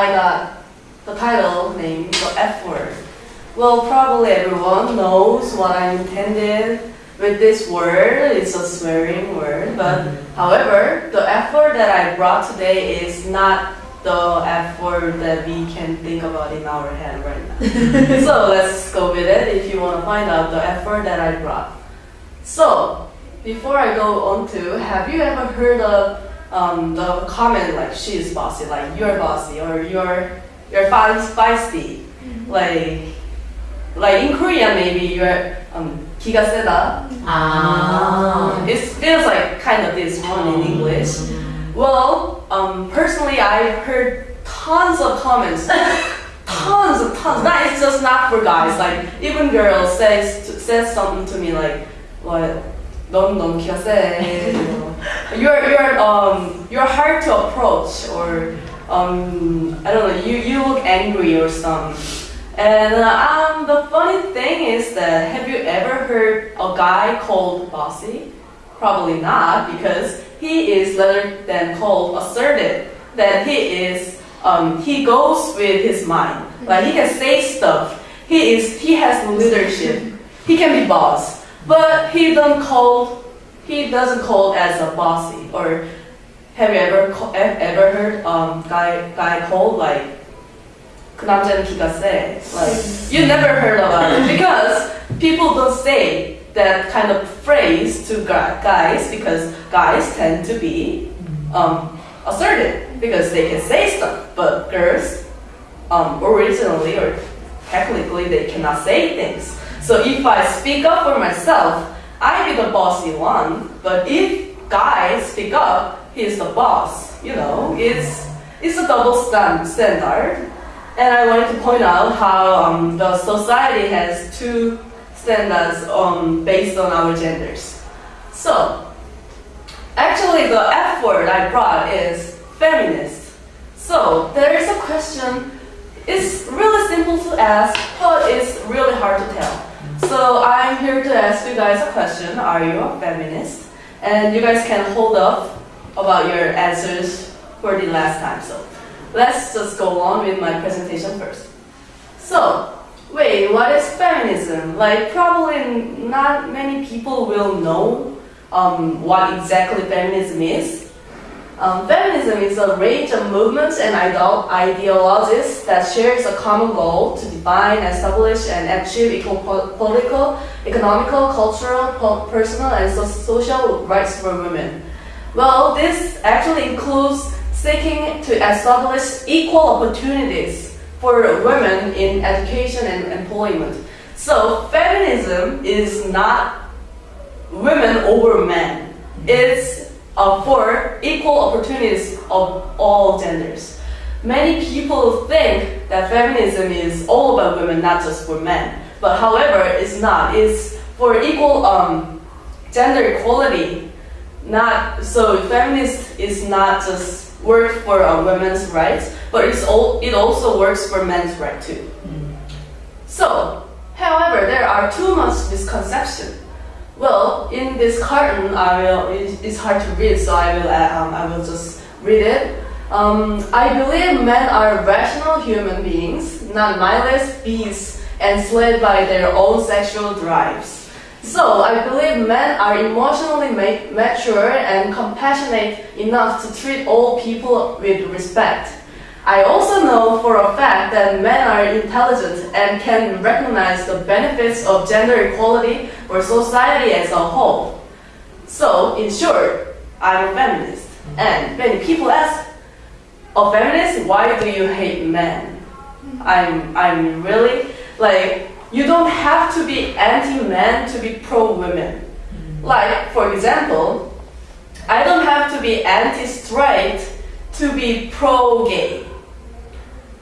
I got the title named the F word. Well, probably everyone knows what I intended with this word. It's a swearing word, but mm-hmm. however, the F word that I brought today is not the F word that we can think about in our head right now. so let's go with it if you want to find out the F word that I brought. So, before I go on to, have you ever heard of um, the comment like she's bossy, like you're bossy or you're you're feis- feisty, like like in Korean maybe you're um, 기가 세다. 아. It feels like kind of this one in English. Well, um, personally, I've heard tons of comments, tons of tons. That is just not for guys. Like even girls says says something to me like, "What? 넌 너무 기가 세." You know, You're you're um you're hard to approach, or um I don't know. You you look angry or something. And uh, um, the funny thing is that have you ever heard a guy called bossy? Probably not, because he is rather than called assertive. That he is, um, he goes with his mind. Like he can say stuff. He is, he has leadership. He can be boss, but he don't call, he doesn't call as a bossy. Or have you ever ca- e- ever heard um guy guy called like 그 남자는 기가 세. Like you never heard about it because people don't say that kind of phrase to gu- guys because guys tend to be um, assertive because they can say stuff, but girls um, originally or technically they cannot say things. So if I speak up for myself, I be the bossy one. But if guys speak up, he's the boss. You know, it's it's a double stand standard. And I wanted to point out how um, the society has two standards um, based on our genders. So, actually, the F word I brought is feminist. So, there is a question. It's really simple to ask, but it's really hard to tell. So, I'm here to ask you guys a question Are you a feminist? And you guys can hold up about your answers for the last time. So, let's just go on with my presentation first. So, wait, what is feminism? Like, probably not many people will know um, what exactly feminism is. Um, feminism is a range of movements and ideologies that shares a common goal to define, establish, and achieve equal po- political, economical, cultural, po- personal, and so- social rights for women. Well, this actually includes seeking to establish equal opportunities for women in education and employment. So, feminism is not women over men. It's uh, for equal opportunities of all genders. Many people think that feminism is all about women, not just for men. But however, it's not. It's for equal um, gender equality. Not so. Feminist is not just work for uh, women's rights, but it's all, it also works for men's right too. So, however, there are too much misconception. Well, in this carton, I will. It's hard to read, so I will. uh, Um, I will just read it. Um, I believe men are rational human beings, not mindless beasts enslaved by their own sexual drives. So I believe men are emotionally ma- mature and compassionate enough to treat all people with respect. I also know for a fact that men are intelligent and can recognize the benefits of gender equality for society as a whole. So, in short, I'm a feminist. And many people ask, a feminist, why do you hate men? I'm, I'm really, like, you don't have to be anti-men to be pro-women. Like, for example, I don't have to be anti-straight to be pro-gay.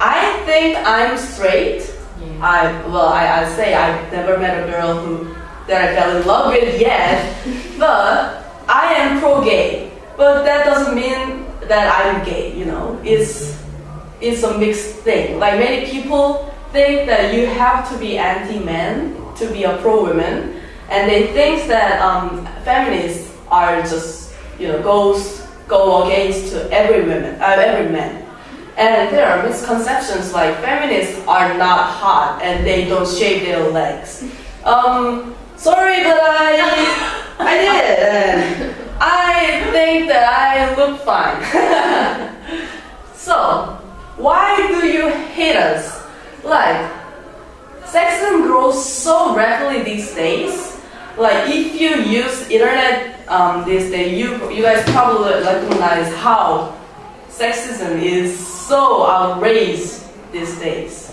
I think I'm straight. I well, I, I say I've never met a girl who that I fell in love with yet, but I am pro-gay. But that doesn't mean that I'm gay. You know, it's it's a mixed thing. Like many people think that you have to be anti-men to be a pro-woman, and they think that um, feminists are just you know goes go against to every woman, uh, every man. And there are misconceptions like feminists are not hot and they don't shave their legs. Um, sorry, but I, I did. I think that I look fine. so, why do you hate us? Like, sexism grows so rapidly these days. Like, if you use internet um, these days, you you guys probably recognize how sexism is so outrageous these days.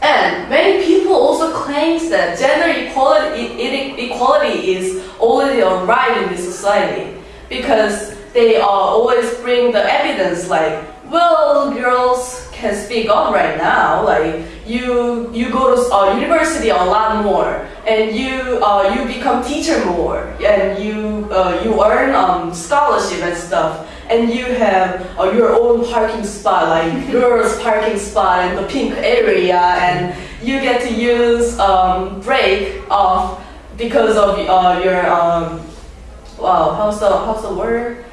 And many people also claim that gender equality, equality is already a right in this society because they uh, always bring the evidence like, well, girls can speak up right now. Like you, you go to uh, university a lot more, and you uh, you become teacher more, and you uh, you earn um, scholarship and stuff and you have uh, your own parking spot, like girls' parking spot in the pink area, and you get to use um, break off because of uh, your um, wow, how's the how's the word?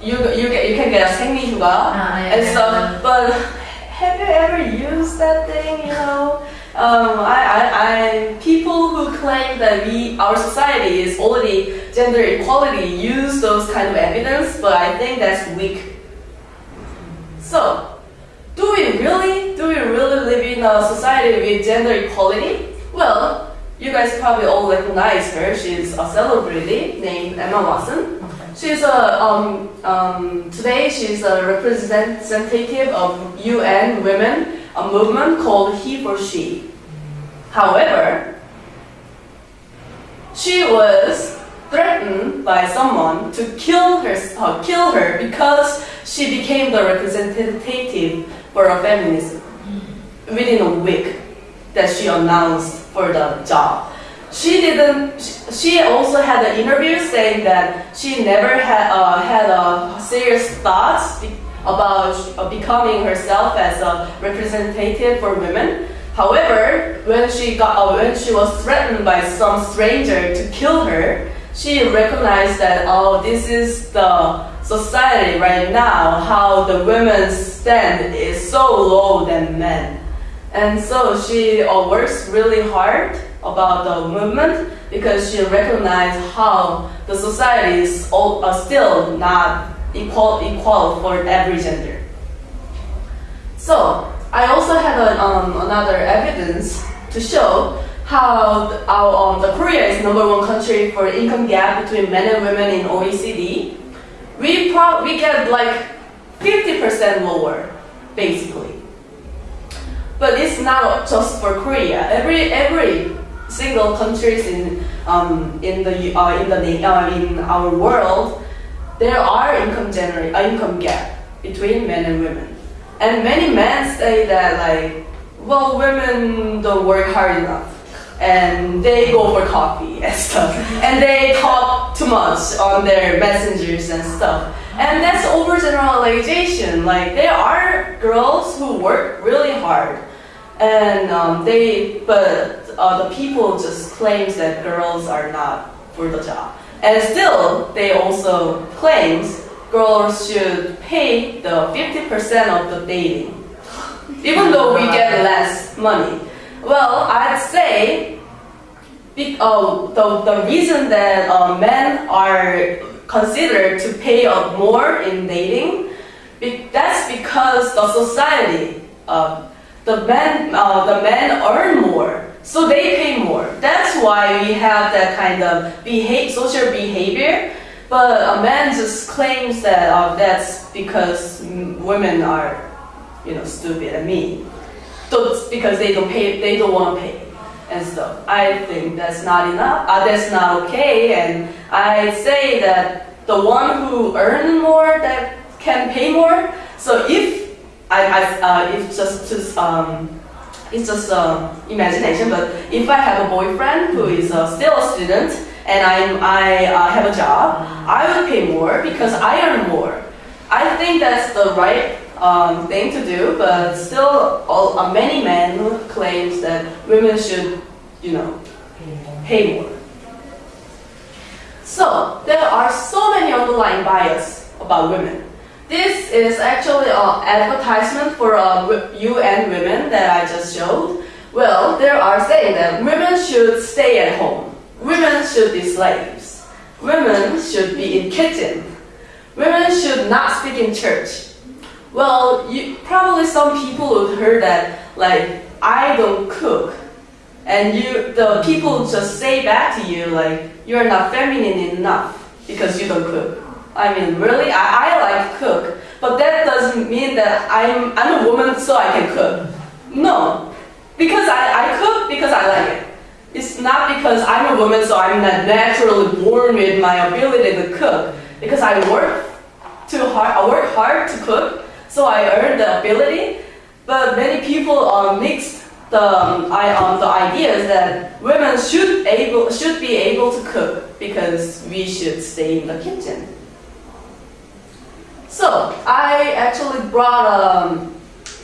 You you get you can get a 생리휴가 Ah, yeah, and yeah, stuff, yeah. but have you ever used that thing? You know. Um, I, I, I, people who claim that we, our society is already gender equality use those kind of evidence, but I think that's weak. So, do we really, do we really live in a society with gender equality? Well, you guys probably all recognize her. She's a celebrity named Emma Watson. She's a um, um, today she's a representative of UN Women, a movement called He for She. However, she was threatened by someone to kill her, uh, kill her because she became the representative for a feminism within a week that she announced for the job. She didn't. She also had an interview saying that she never had uh, had a serious thoughts about uh, becoming herself as a representative for women. However, when she got uh, when she was threatened by some stranger to kill her, she recognized that oh, this is the society right now. How the women's stand is so low than men. And so she uh, works really hard about the movement because she recognized how the society is all, uh, still not equal, equal for every gender. So I also have a, um, another evidence to show how the, our, um, the Korea is number one country for income gap between men and women in OECD. We pro- we get like 50% lower, basically. But it's not just for Korea. Every every single countries in um, in the uh, in the uh, in our world, there are income generate uh, income gap between men and women, and many men say that like, well, women don't work hard enough, and they go for coffee and stuff, and they talk too much on their messengers and stuff. And that's overgeneralization. Like there are girls who work really hard, and um, they but uh, the people just claims that girls are not for the job, and still they also claims girls should pay the fifty percent of the dating, even though we get less money. Well, I'd say be- uh, the, the reason that uh, men are considered to pay up more in dating, be- that's because the society, uh, the men, uh, the men earn more, so they pay more. That's why we have that kind of beha- social behavior. But a man just claims that uh, that's because women are, you know, stupid and mean. So because they don't pay, they don't want to pay and stuff. I think that's not enough. Uh, that's not okay. And I say that the one who earn more that can pay more. So if I, I uh, if just just um, it's just um, imagination. But if I have a boyfriend who is uh, still a student and I'm, I uh, have a job, I would pay more because I earn more. I think that's the right um, thing to do, but still, all, uh, many men claims that women should, you know, pay more. So there are so many underlying bias about women. This is actually an advertisement for uh, UN women that I just showed. Well, they are saying that women should stay at home. Women should be slaves. Women should be in kitchen. Women should not speak in church. Well, you, probably some people would heard that like I don't cook, and you the people just say back to you like you are not feminine enough because you don't cook. I mean, really, I, I like cook, but that doesn't mean that I'm I'm a woman so I can cook. No, because I, I cook because I like it. It's not because I'm a woman so I'm not naturally born with my ability to cook. Because I work too hard, I work hard to cook, so I earn the ability. But many people um, mix the um, I, um, the ideas that women should able should be able to cook because we should stay in the kitchen. So I actually brought um,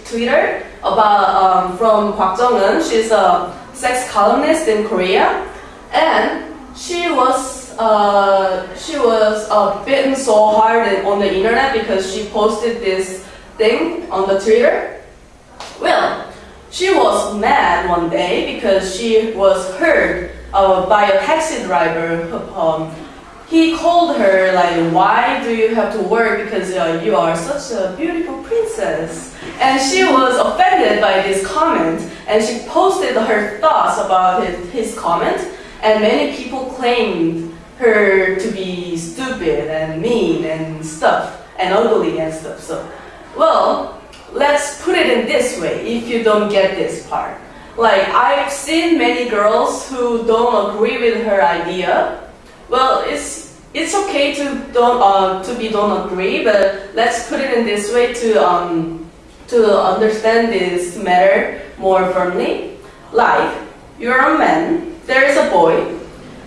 Twitter about um, from Kwak Jong-eun. She's a sex columnist in Korea, and she was uh, she was uh, bitten so hard on the internet because she posted this thing on the Twitter. Well, she was mad one day because she was heard uh, by a taxi driver. Um, he called her like, "Why do you have to work? Because uh, you are such a beautiful princess." And she was offended by this comment, and she posted her thoughts about his, his comment. And many people claimed her to be stupid and mean and stuff and ugly and stuff. So, well, let's put it in this way. If you don't get this part, like I've seen many girls who don't agree with her idea. Well, it's it's okay to don't uh, to be don't agree, but let's put it in this way to um, to understand this matter more firmly. Like you're a man, there is a boy,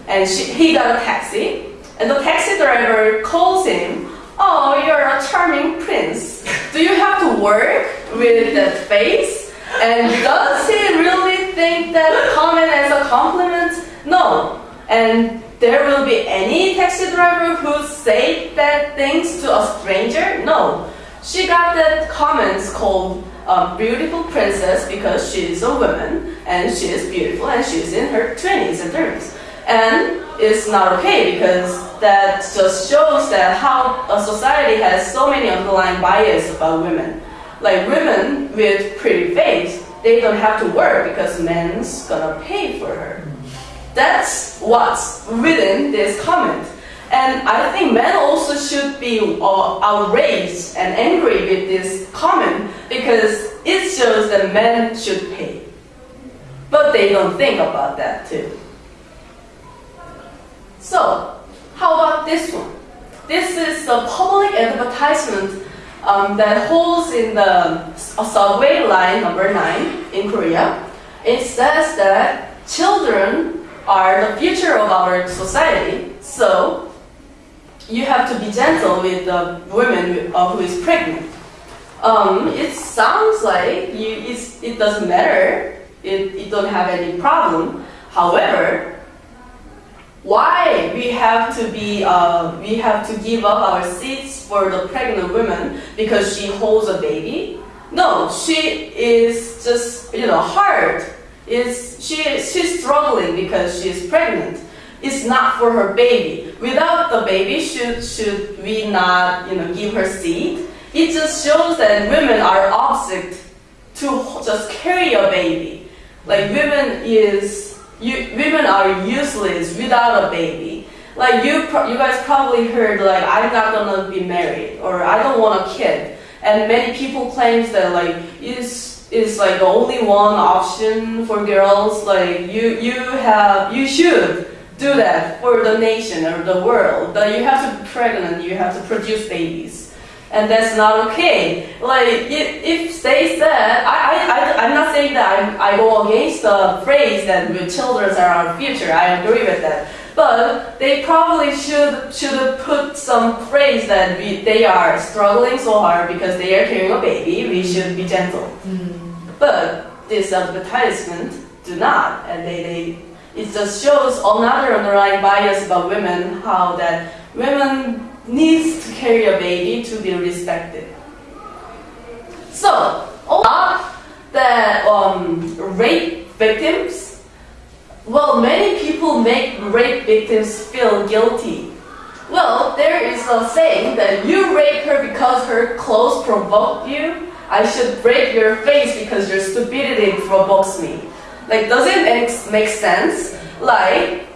and she, he got a taxi, and the taxi driver calls him. Oh, you're a charming prince. Do you have to work with that face? And does he really think that comment as a compliment? No. And there will be any taxi driver who say that things to a stranger? No. She got that comments called um, beautiful princess because she is a woman and she is beautiful and she is in her 20s and 30s. And it's not okay because that just shows that how a society has so many underlying bias about women. Like women with pretty face, they don't have to work because men's gonna pay for her. That's what's within this comment. And I think men also should be uh, outraged and angry with this comment because it shows that men should pay. But they don't think about that too. So, how about this one? This is a public advertisement um, that holds in the subway line number 9 in Korea. It says that children are the future of our society, so you have to be gentle with the woman who is pregnant. Um, it sounds like you, it doesn't matter, it, it don't have any problem. However, why we have to be uh, we have to give up our seats for the pregnant woman because she holds a baby? No, she is just you know hard. Is she she's struggling because she is pregnant. It's not for her baby. Without the baby, should should we not you know give her seat? It just shows that women are object to just carry a baby. Like women is you, women are useless without a baby. Like you, you guys probably heard like I'm not gonna be married or I don't want a kid, and many people claims that like is is like the only one option for girls. Like you, you have, you should do that for the nation or the world. That you have to be pregnant, you have to produce babies and that's not okay. Like if, if they said, I, I, I, am not saying that I, I go against the phrase that children are our future. I agree with that. But they probably should should put some phrase that we, they are struggling so hard because they are carrying a baby. We should be gentle. Mm. But this advertisement do not, and they, they it just shows another underlying bias about women, how that women needs to carry a baby to be respected. So, all the um, rape victims, well, many people make rape victims feel guilty. Well, there is a saying that you raped her because her clothes provoked you. I should break your face because your stupidity provokes me. Like, does it make, make sense? Like,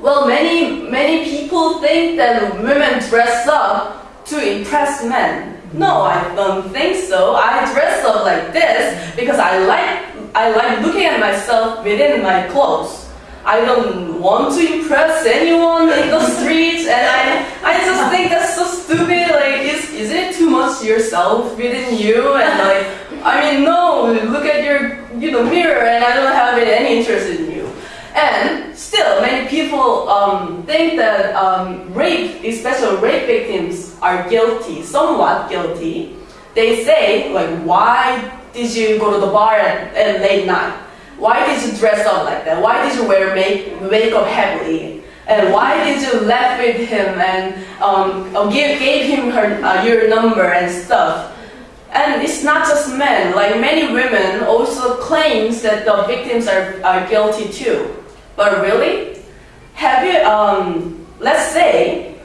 well, many many people think that women dress up to impress men. No, I don't think so. I dress up like this because I like I like looking at myself within my clothes. I don't want to impress anyone in the streets, and I I just think that's so stupid. Like, is is it too much yourself within you? And like, I mean, no. Look at your you know mirror, and I don't have any interest in you. And still, many people um, think that um, rape, especially rape victims, are guilty, somewhat guilty. They say, like, why did you go to the bar at, at late night? Why did you dress up like that? Why did you wear make, makeup heavily? And why did you laugh with him and um, uh, give, gave him her, uh, your number and stuff? And it's not just men, like many women also claims that the victims are, are guilty too. But really, have you, um, let's say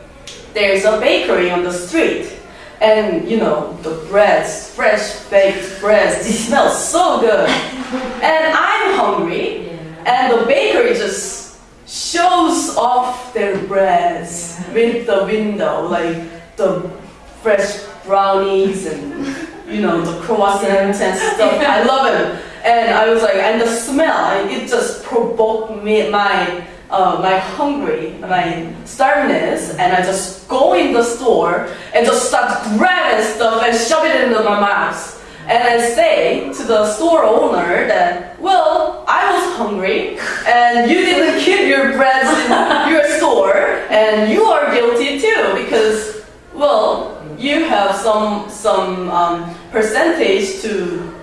there's a bakery on the street and you know, the breads, fresh baked breads, they smell so good. And I'm hungry and the bakery just shows off their breads with the window, like the fresh brownies and you know, the croissants and stuff. I love it. And I was like, and the smell, it just provoked me, my, uh, my hungry, my starvingness, and I just go in the store and just start grabbing stuff and shove it into my mouth. And I say to the store owner that, well, I was hungry and you didn't keep your breads in your store and you are guilty too because, well, you have some, some um, percentage to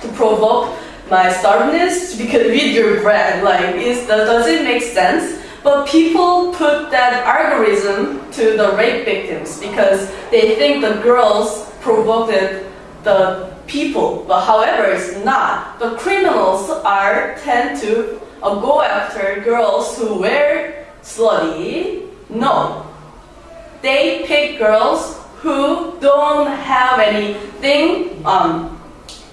to provoke my starvness because with your bread. Like, is, does it make sense? But people put that algorithm to the rape victims because they think the girls provoked the people. But however, it's not. The criminals are tend to uh, go after girls who wear slutty. No. They pick girls who don't have anything um,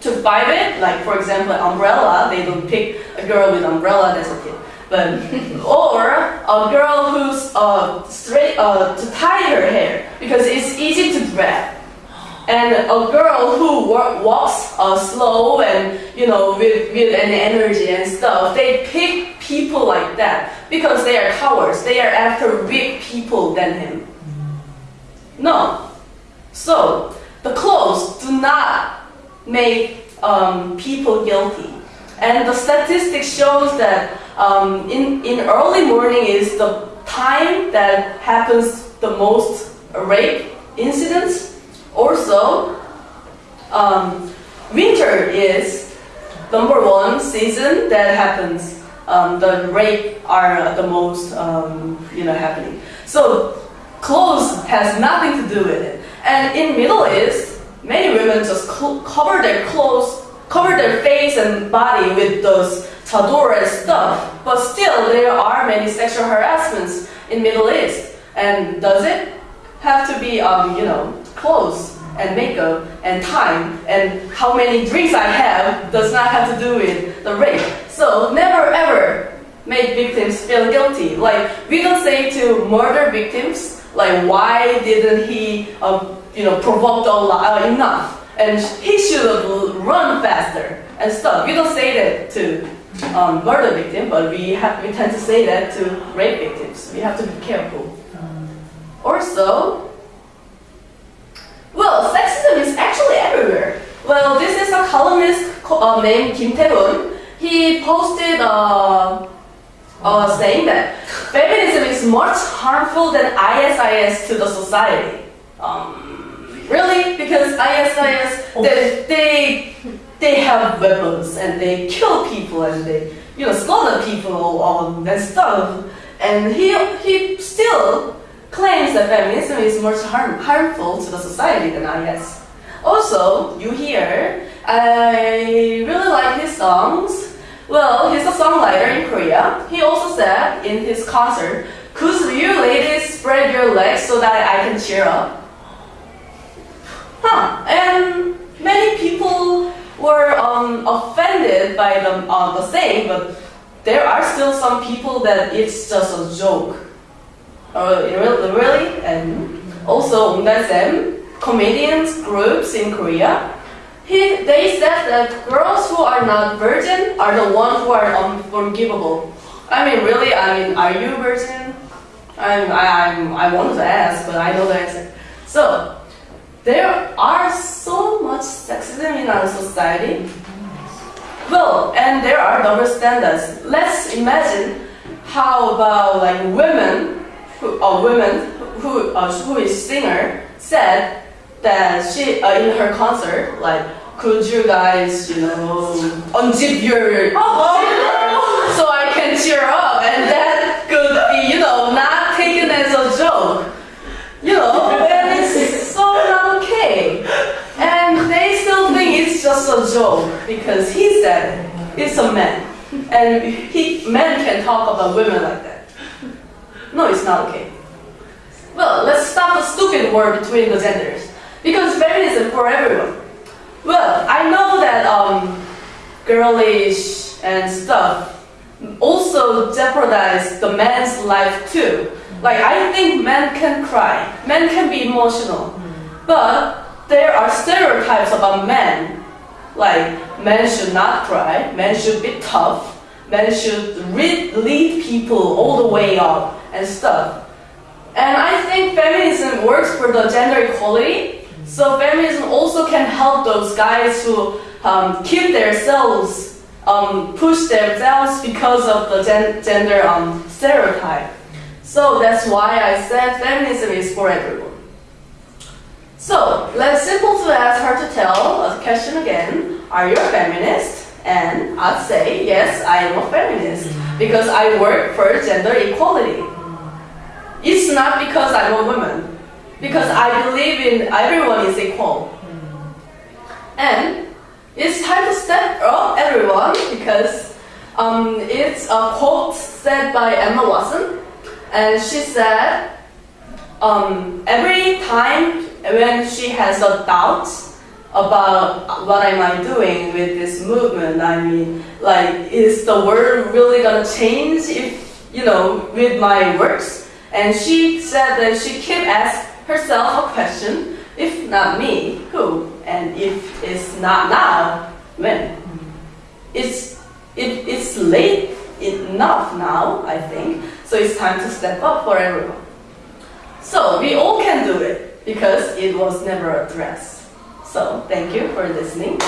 to fight it, like for example, an umbrella, they don't pick a girl with umbrella, that's a tip. But, or a girl who's uh, straight, uh, to tie her hair, because it's easy to drag. And a girl who walks uh, slow and, you know, with, with an energy and stuff, they pick people like that because they are cowards. They are after weak people than him. No. So, the clothes do not make um, people guilty. And the statistics shows that um, in, in early morning is the time that happens the most rape incidents. Also, um, winter is number one season that happens. Um, the rape are the most um, you know happening. So clothes has nothing to do with it. And in Middle East, many women just cover their clothes, cover their face and body with those chador and stuff. But still, there are many sexual harassments in Middle East. And does it have to be, um, you know, clothes and makeup and time and how many drinks I have does not have to do with the rape. So never ever make victims feel guilty. Like we don't say to murder victims, like why didn't he um, you know, provoked a lot, uh, enough. And he should have run faster and stuff. We don't say that to um, murder victim, but we, have, we tend to say that to rape victims. We have to be careful. Also, well, sexism is actually everywhere. Well, this is a columnist uh, named Kim Tae-hoon. He posted uh, uh, saying that feminism is much harmful than ISIS to the society. Um, Really? Because ISIS, they, they, they have weapons and they kill people and they you know, slaughter people um, and stuff. And he, he still claims that feminism is more harm, harmful to the society than IS. Also, you hear, I really like his songs. Well, he's a songwriter in Korea. He also said in his concert, could you ladies spread your legs so that I can cheer up? Huh. And many people were um, offended by the, uh, the saying, but there are still some people that it's just a joke. Uh, really? And also, Ongdalsaem, comedians groups in Korea, he, they said that girls who are not virgin are the ones who are unforgivable. I mean, really? I mean, are you virgin? I'm, I, I'm, I wanted to ask, but I know the answer. So, there are so much sexism in our society. Well, and there are double standards. Let's imagine how about like women, who, a woman who, uh, who is singer said that she uh, in her concert like could you guys you know unzip your so I can cheer up and that could be you know not taken as a joke you know and it's so not okay and they still think it's just because he said it's a man and he men can talk about women like that no it's not okay well let's stop the stupid war between the genders because feminism for everyone. Well, I know that um, girlish and stuff also jeopardize the man's life too. Like I think men can cry, men can be emotional, but there are stereotypes about men. Like men should not cry, men should be tough, men should lead, people all the way up and stuff. And I think feminism works for the gender equality, so feminism also can help those guys who um, keep themselves, um, push themselves because of the gen gender um, stereotype. So that's why I said feminism is for everyone. So let's simple to ask her to tell a question again. Are you a feminist? And I'd say yes, I am a feminist because I work for gender equality. It's not because I'm a woman because I believe in everyone is equal. And it's time to step up, everyone, because um, it's a quote said by Emma Watson, and she said, um, every time when she has a doubt about what am I doing with this movement, I mean, like, is the world really gonna change if, you know, with my works? And she said that she kept asking herself a question, if not me, who? And if it's not now, when? It's, it, it's late enough now, I think, so it's time to step up for everyone. So we all can do it because it was never addressed. So thank you for listening.